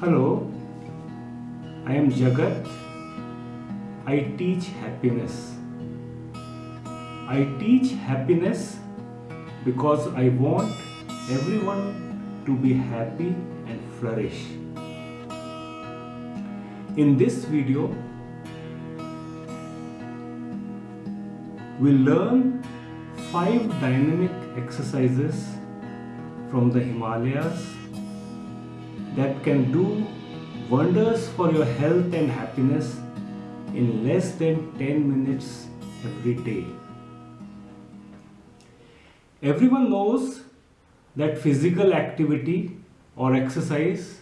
Hello, I am Jagat. I teach happiness. I teach happiness because I want everyone to be happy and flourish. In this video, we'll learn five dynamic exercises from the Himalayas that can do wonders for your health and happiness in less than 10 minutes every day. Everyone knows that physical activity or exercise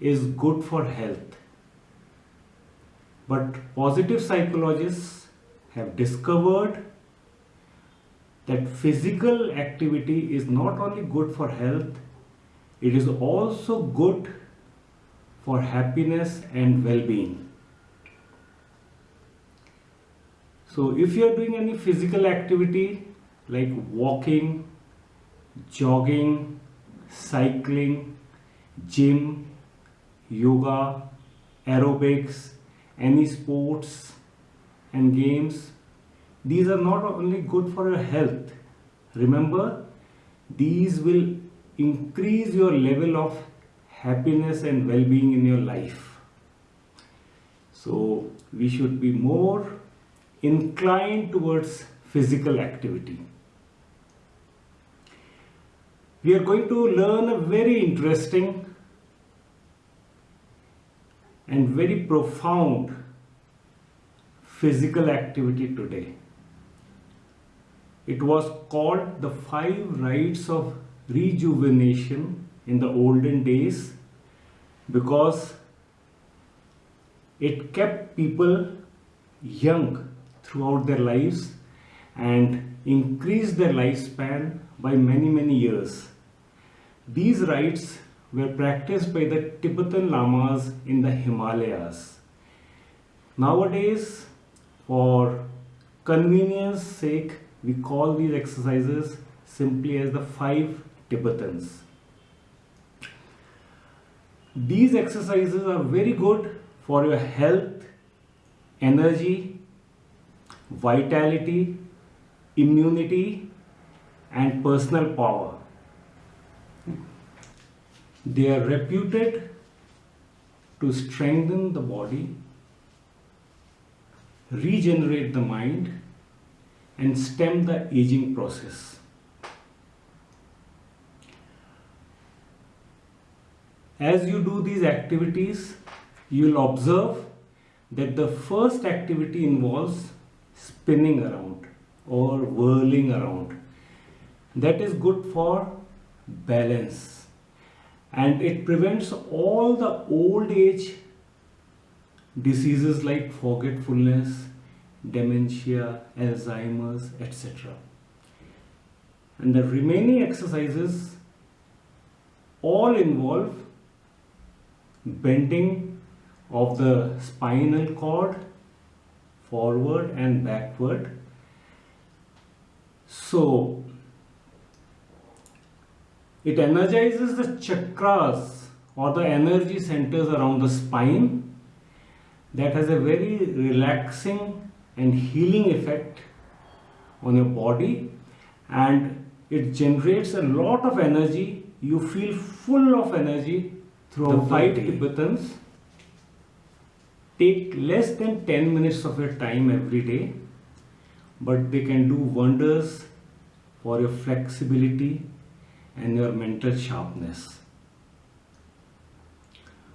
is good for health. But positive psychologists have discovered that physical activity is not only good for health it is also good for happiness and well-being. So if you are doing any physical activity like walking, jogging, cycling, gym, yoga, aerobics, any sports and games, these are not only good for your health. Remember, these will increase your level of happiness and well-being in your life. So we should be more inclined towards physical activity we are going to learn a very interesting and very profound physical activity today it was called the five rites of rejuvenation in the olden days because it kept people young throughout their lives and increased their lifespan by many many years. These rites were practiced by the Tibetan Lamas in the Himalayas. Nowadays, for convenience sake, we call these exercises simply as the five Tibetans. These exercises are very good for your health, energy, vitality, immunity and personal power. They are reputed to strengthen the body, regenerate the mind and stem the aging process. As you do these activities, you will observe that the first activity involves spinning around or whirling around. That is good for balance and it prevents all the old age diseases like forgetfulness, dementia, Alzheimer's, etc. And the remaining exercises all involve bending of the spinal cord forward and backward. So it energizes the chakras or the energy centers around the spine. That has a very relaxing and healing effect on your body. And it generates a lot of energy. You feel full of energy throughout the five Tibetans. Take less than 10 minutes of your time every day. But they can do wonders for your flexibility and your mental sharpness.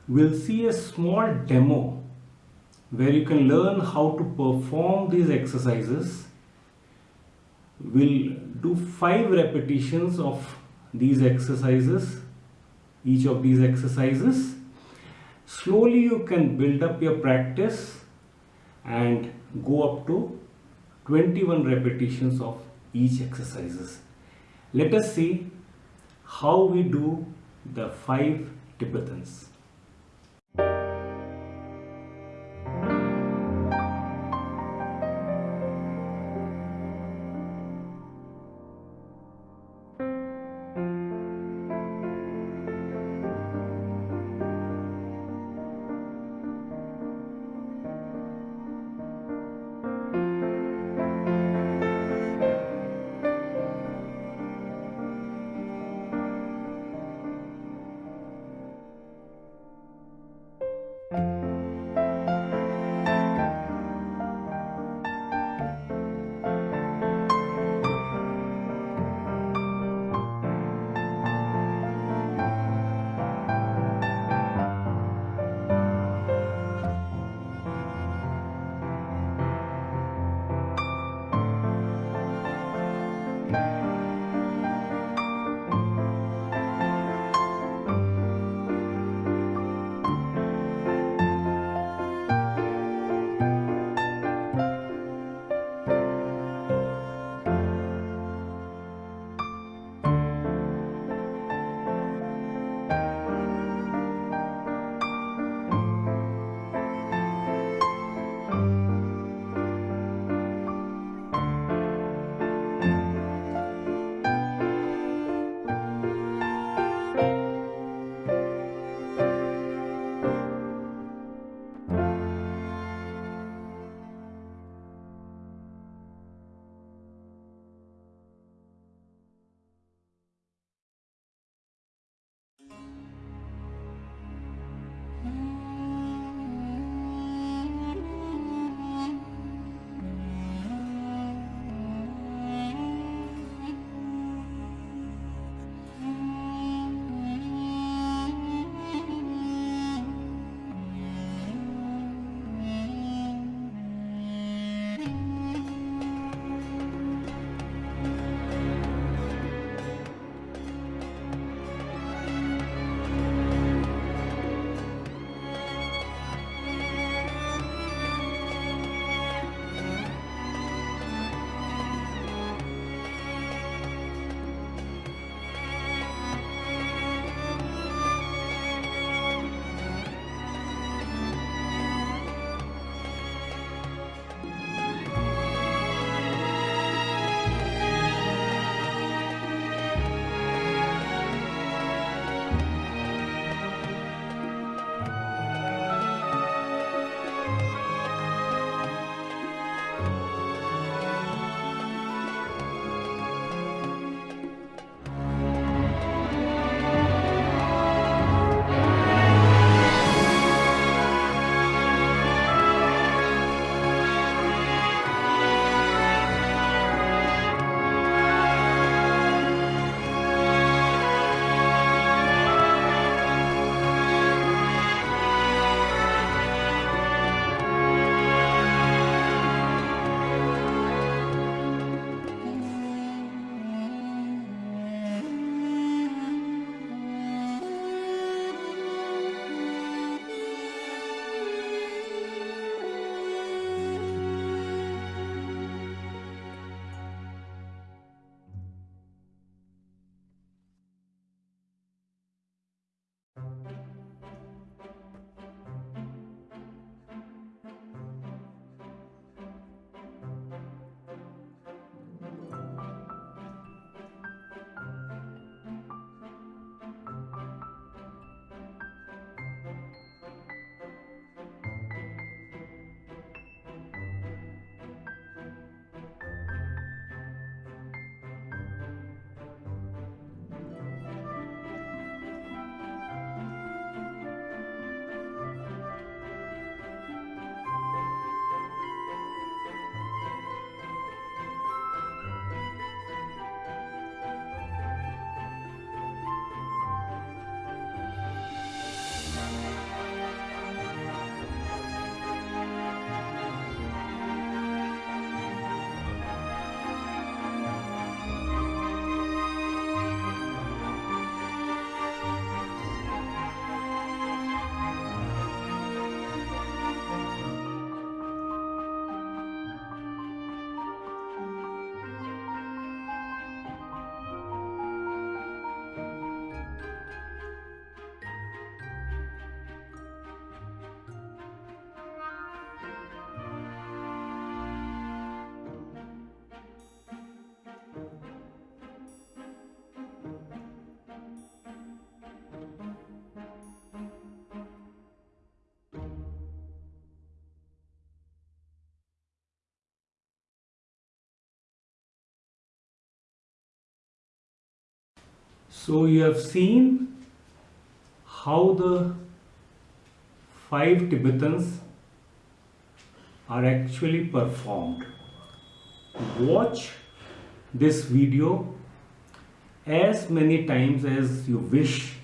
We'll see a small demo where you can learn how to perform these exercises. We'll do five repetitions of these exercises each of these exercises. Slowly you can build up your practice and go up to 21 repetitions of each exercises. Let us see how we do the five Tibetans. So you have seen how the five Tibetans are actually performed. Watch this video as many times as you wish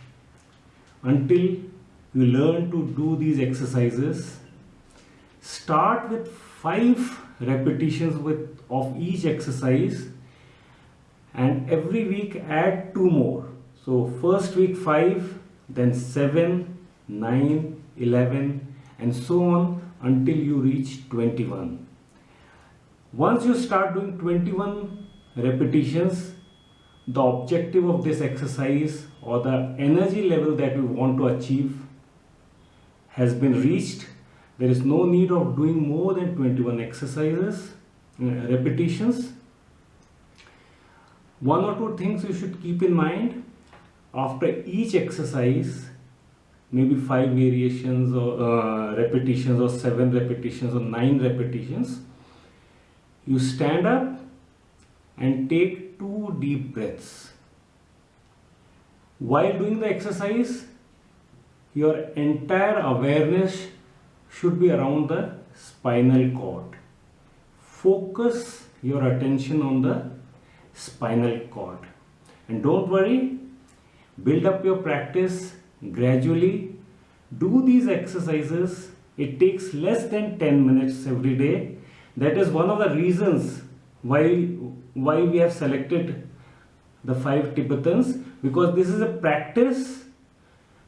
until you learn to do these exercises. Start with five repetitions with of each exercise and every week add two more. So first week 5, then 7, 9, 11 and so on until you reach 21. Once you start doing 21 repetitions, the objective of this exercise or the energy level that we want to achieve has been reached. There is no need of doing more than 21 exercises, uh, repetitions. One or two things you should keep in mind after each exercise maybe five variations or uh, repetitions or seven repetitions or nine repetitions you stand up and take two deep breaths. While doing the exercise your entire awareness should be around the spinal cord. Focus your attention on the spinal cord. And don't worry build up your practice gradually. Do these exercises. It takes less than 10 minutes every day. That is one of the reasons why why we have selected the five tibetans because this is a practice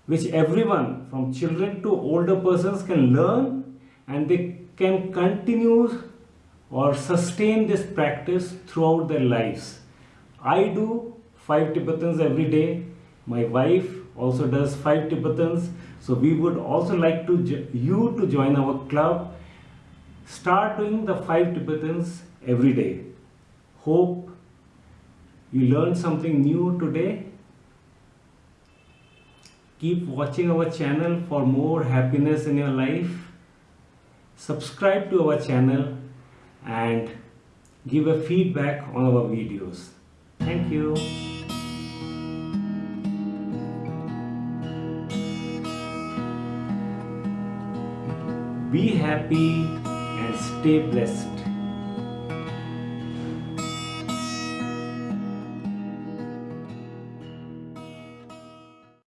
which everyone from children to older persons can learn and they can continue or sustain this practice throughout their lives i do five tibetans every day my wife also does five Tibetans. So we would also like to you to join our club. Start doing the five Tibetans every day. Hope you learned something new today. Keep watching our channel for more happiness in your life. Subscribe to our channel and give a feedback on our videos. Thank you. Be happy and stay blessed.